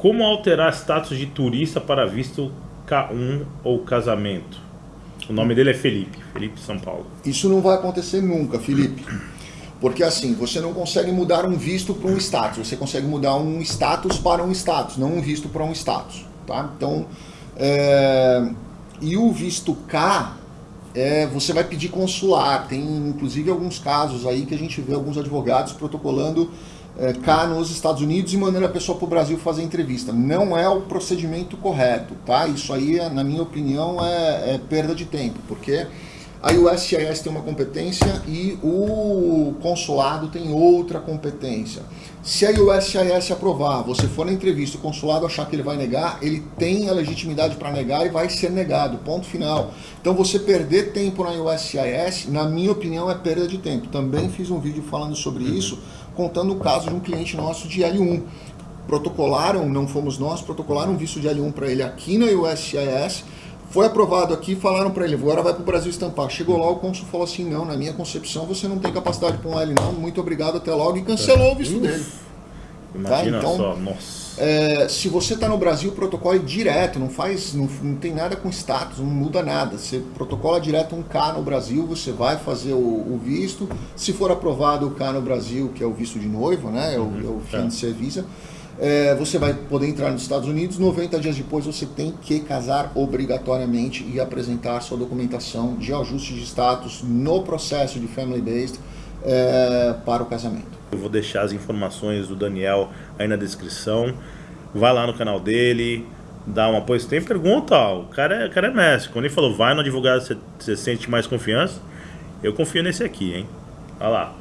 Como alterar status de turista para visto K1 ou casamento? O nome dele é Felipe, Felipe São Paulo. Isso não vai acontecer nunca, Felipe. Porque assim, você não consegue mudar um visto para um status, você consegue mudar um status para um status, não um visto para um status. Tá? Então, é... e o visto K, é, você vai pedir consular. Tem inclusive alguns casos aí que a gente vê alguns advogados protocolando é, cá nos Estados Unidos e mandando a pessoa para o Brasil fazer entrevista. Não é o procedimento correto, tá? Isso aí, na minha opinião, é, é perda de tempo, porque a USCIS tem uma competência e o consulado tem outra competência. Se a USCIS aprovar, você for na entrevista o consulado achar que ele vai negar, ele tem a legitimidade para negar e vai ser negado, ponto final. Então você perder tempo na USCIS, na minha opinião, é perda de tempo. Também fiz um vídeo falando sobre uhum. isso, contando o caso de um cliente nosso de L1. Protocolaram, não fomos nós, protocolaram um visto de L1 para ele aqui na USCIS, foi aprovado aqui, falaram para ele, agora vai para o Brasil estampar. Chegou lá, o cônsul falou assim, não, na minha concepção você não tem capacidade para um L não, muito obrigado, até logo, e cancelou o visto Uf, dele. Imagina tá? então, só, nossa. É, se você está no Brasil, o protocolo é direto, não faz, não, não, tem nada com status, não muda nada. Você protocola direto um K no Brasil, você vai fazer o, o, visto. Se for aprovado o K no Brasil, que é o visto de noivo, né, é o, uhum, é o fiancé visa, é, você vai poder entrar nos Estados Unidos, 90 dias depois você tem que casar obrigatoriamente e apresentar sua documentação de ajuste de status no processo de Family Based é, para o casamento. Eu vou deixar as informações do Daniel aí na descrição, vai lá no canal dele, dá uma apoio. Tem pergunta, ó, o cara é, o cara é mestre. Quando ele falou vai no advogado você, você sente mais confiança, eu confio nesse aqui, hein? Olha lá.